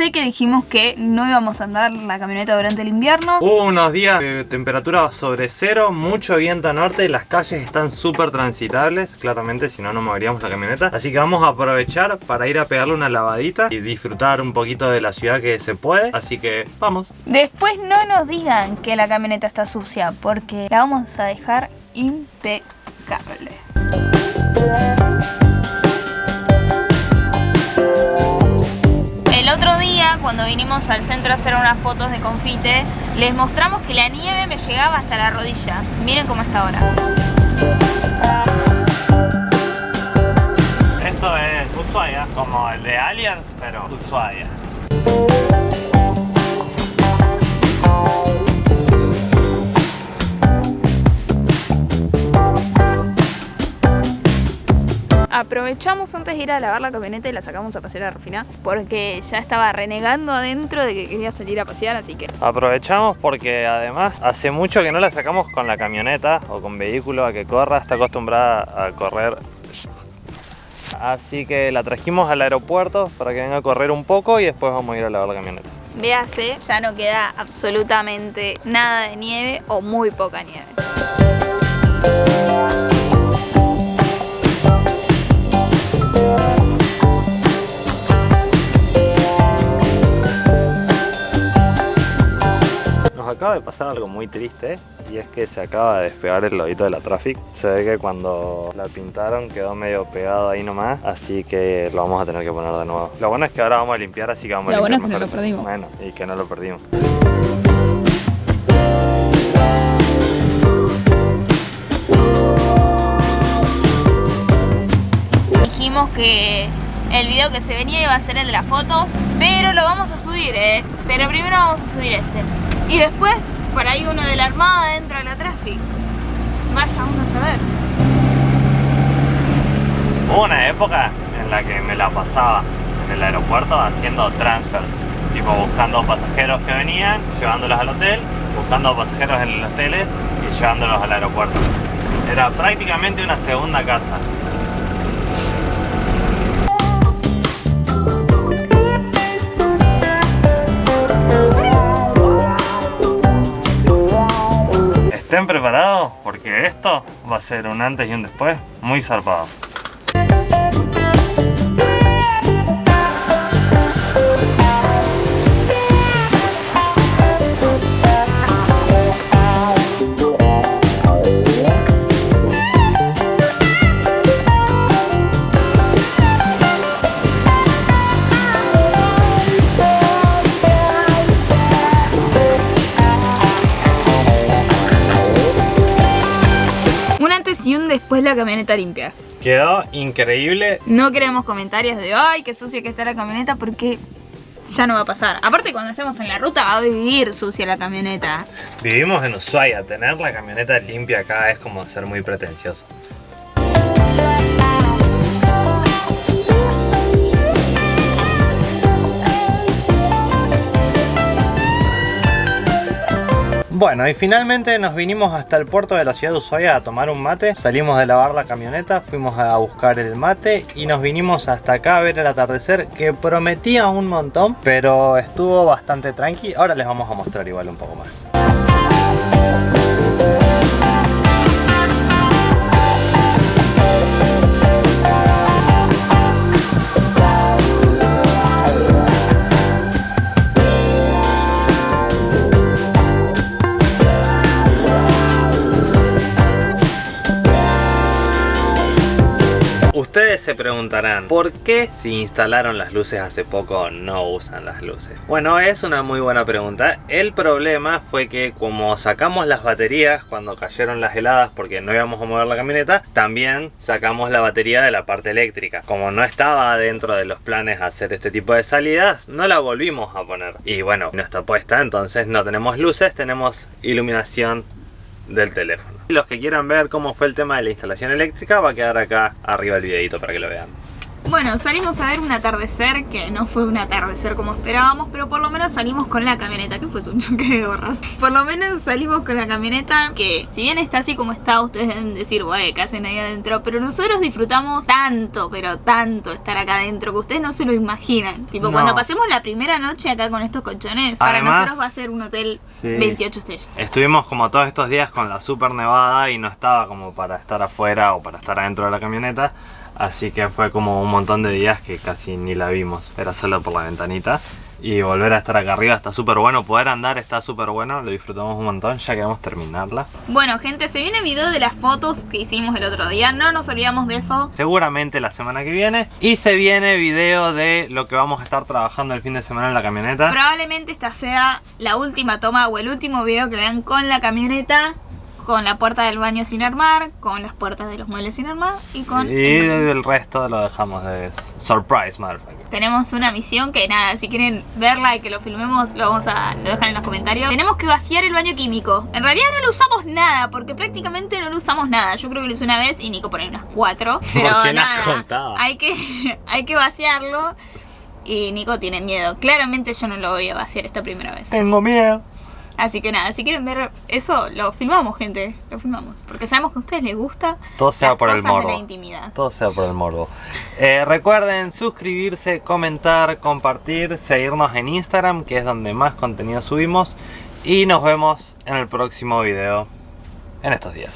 Acuérdense que dijimos que no íbamos a andar la camioneta durante el invierno. Hubo unos días de temperatura sobre cero, mucho viento norte, las calles están súper transitables, claramente si no no moveríamos la camioneta. Así que vamos a aprovechar para ir a pegarle una lavadita y disfrutar un poquito de la ciudad que se puede. Así que vamos. Después no nos digan que la camioneta está sucia porque la vamos a dejar impecable. Otro día, cuando vinimos al centro a hacer unas fotos de confite, les mostramos que la nieve me llegaba hasta la rodilla. Miren cómo está ahora. Esto es Ushuaia, como el de Aliens, pero Ushuaia. Aprovechamos antes de ir a lavar la camioneta y la sacamos a pasear a Rufina porque ya estaba renegando adentro de que quería salir a pasear, así que... Aprovechamos porque además hace mucho que no la sacamos con la camioneta o con vehículo a que corra, está acostumbrada a correr. Así que la trajimos al aeropuerto para que venga a correr un poco y después vamos a ir a lavar la camioneta. Véase, ya no queda absolutamente nada de nieve o muy poca nieve. De pasar algo muy triste y es que se acaba de despegar el lobito de la Traffic. Se ve que cuando la pintaron quedó medio pegado ahí nomás, así que lo vamos a tener que poner de nuevo. Lo bueno es que ahora vamos a limpiar, así que vamos Lo a bueno limpiar es que no mejor lo eso. perdimos. Bueno, y que no lo perdimos. Dijimos que el video que se venía iba a ser el de las fotos, pero lo vamos a subir, ¿eh? Pero primero vamos a subir este. Y después, por ahí uno de la Armada dentro de la Traffic. Vaya uno a saber. Hubo una época en la que me la pasaba en el aeropuerto haciendo transfers, tipo buscando pasajeros que venían, llevándolos al hotel, buscando pasajeros en los hoteles y llevándolos al aeropuerto. Era prácticamente una segunda casa. Estén preparados porque esto va a ser un antes y un después muy zarpado. Después la camioneta limpia. Quedó increíble. No queremos comentarios de ay, qué sucia que está la camioneta porque ya no va a pasar. Aparte cuando estemos en la ruta va a vivir sucia la camioneta. Vivimos en Ushuaia, tener la camioneta limpia acá es como ser muy pretencioso. Bueno, y finalmente nos vinimos hasta el puerto de la ciudad de Ushuaia a tomar un mate. Salimos de lavar la camioneta, fuimos a buscar el mate y nos vinimos hasta acá a ver el atardecer que prometía un montón, pero estuvo bastante tranqui. Ahora les vamos a mostrar igual un poco más. Ustedes se preguntarán, ¿por qué si instalaron las luces hace poco no usan las luces? Bueno, es una muy buena pregunta. El problema fue que como sacamos las baterías cuando cayeron las heladas porque no íbamos a mover la camioneta, también sacamos la batería de la parte eléctrica. Como no estaba dentro de los planes hacer este tipo de salidas, no la volvimos a poner. Y bueno, no está puesta, entonces no tenemos luces, tenemos iluminación del teléfono. Los que quieran ver cómo fue el tema de la instalación eléctrica va a quedar acá arriba el videito para que lo vean. Bueno, salimos a ver un atardecer que no fue un atardecer como esperábamos, pero por lo menos salimos con la camioneta, que fue un choque de gorras. Por lo menos salimos con la camioneta que, si bien está así como está, ustedes deben decir, güey, ¿qué hacen ahí adentro? Pero nosotros disfrutamos tanto, pero tanto estar acá adentro que ustedes no se lo imaginan. Tipo, No. cuando pasemos la primera noche acá con estos colchones, para Además- nosotros va a ser un hotel Sí. 28 estrellas. Estuvimos como todos estos días con la super nevada y no estaba como para estar afuera o para estar adentro de la camioneta. Así que fue como un montón de días que casi ni la vimos. Era solo por la ventanita. Y volver a estar acá arriba está súper bueno. Poder andar está súper bueno. Lo disfrutamos un montón. Ya queremos terminarla. Bueno, gente, se viene video de las fotos que hicimos el otro día. No nos olvidamos de eso. Seguramente la semana que viene. Y se viene video de lo que vamos a estar trabajando el fin de semana en la camioneta. Probablemente esta sea la última toma o el último video que vean con la camioneta, con la puerta del baño sin armar, con las puertas de los muebles sin armar y con... Y el resto lo dejamos de surprise, motherfucker. Tenemos una misión que nada, si quieren verla y que lo filmemos, lo vamos a lo dejan en los comentarios. Tenemos que vaciar el baño químico. En realidad no lo usamos nada, porque prácticamente no lo usamos nada. Yo creo que lo hice una vez y Nico pone unas cuatro. Pero qué no has nada, hay que, hay que vaciarlo. Y Nico tiene miedo. Claramente yo no lo voy a vaciar esta primera vez. Tengo miedo. Así que nada, si quieren ver eso, lo filmamos, gente. Lo filmamos. Porque sabemos que a ustedes les gusta. Todo sea las por el de morbo. la intimidad. Todo sea por el morbo. Eh, recuerden suscribirse, comentar, compartir, seguirnos en Instagram, que es donde más contenido subimos. Y nos vemos en el próximo video en estos días.